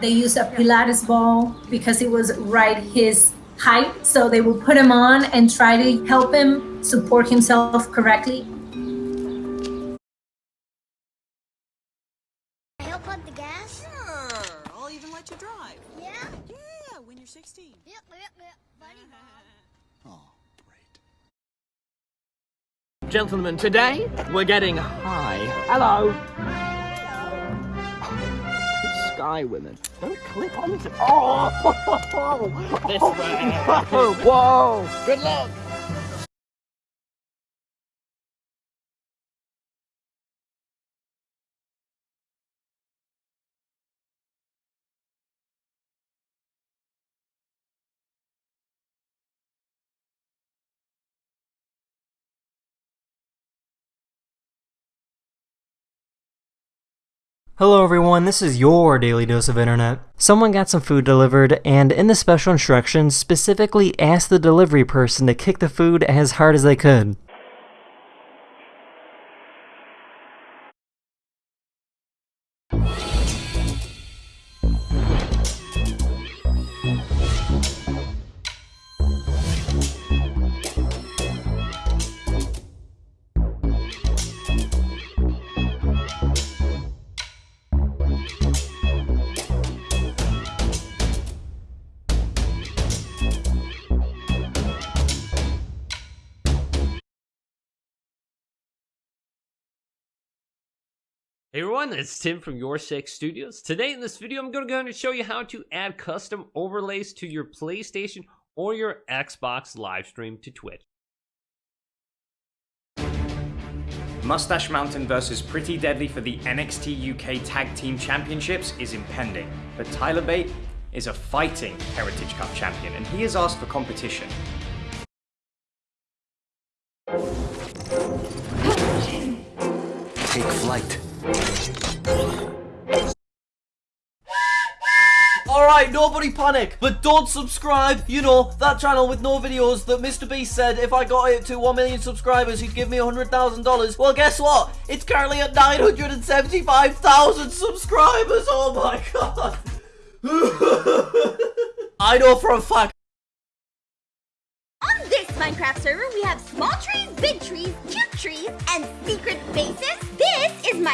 They used a Pilates ball because it was right his height. So they will put him on and try to help him support himself correctly. Help on the gas? Sure, I'll even let you drive. Yeah? Yeah, when you're 16. Yep, yep, yep. Buddy Bob. Oh, great. Gentlemen, today we're getting high. Hello. Sky women. Don't clip onto. Oh! this way. Whoa! Good luck. Hello everyone, this is your daily dose of internet. Someone got some food delivered and in the special instructions specifically asked the delivery person to kick the food as hard as they could. Hey everyone, it's Tim from Your Six Studios. Today in this video, I'm going to go and show you how to add custom overlays to your PlayStation or your Xbox live stream to Twitch. Mustache Mountain versus Pretty Deadly for the NXT UK Tag Team Championships is impending, but Tyler Bate is a fighting Heritage Cup champion and he has asked for competition. Take flight. Alright, nobody panic, but don't subscribe. You know, that channel with no videos that Mr. Beast said if I got it to 1 million subscribers, he'd give me $100,000. Well, guess what? It's currently at 975,000 subscribers. Oh my god. I know for a fact. On this Minecraft server, we have small trees, big trees, cute trees, and secret bases.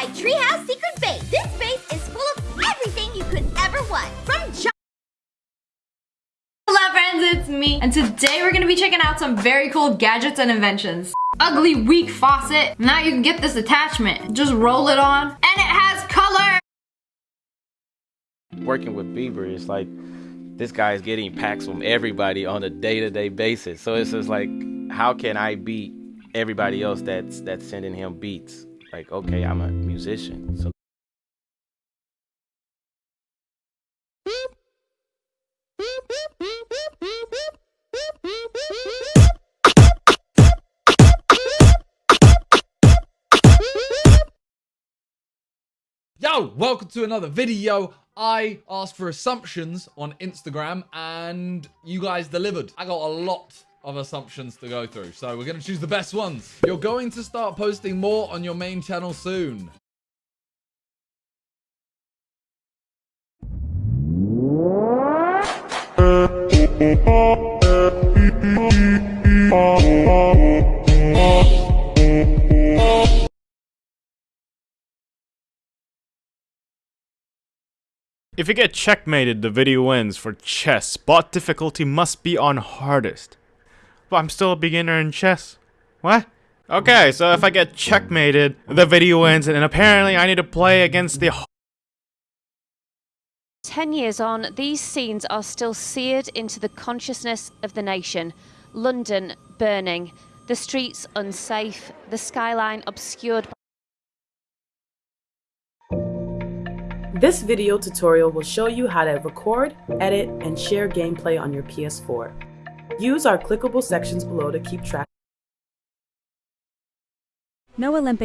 This is my treehouse secret base. This base is full of everything you could ever want. From Hello friends, it's me. And today we're gonna be checking out some very cool gadgets and inventions. Ugly, weak faucet. Now you can get this attachment. Just roll it on, and it has color. Working with Bieber, it's like this guy is getting packs from everybody on a day-to-day basis. So it's just like, how can I beat everybody else that's that's sending him beats? Like, okay, I'm a musician, so Yo, welcome to another video. I asked for assumptions on Instagram and you guys delivered. I got a lot of assumptions to go through, so we're going to choose the best ones. You're going to start posting more on your main channel soon. If you get checkmated, the video ends for chess. Spot difficulty must be on hardest. But I'm still a beginner in chess. What? Okay, so if I get checkmated, the video ends, and apparently I need to play against the Ten years on, these scenes are still seared into the consciousness of the nation. London burning, the streets unsafe, the skyline obscured This video tutorial will show you how to record, edit, and share gameplay on your PS4. Use our clickable sections below to keep track. No Olympic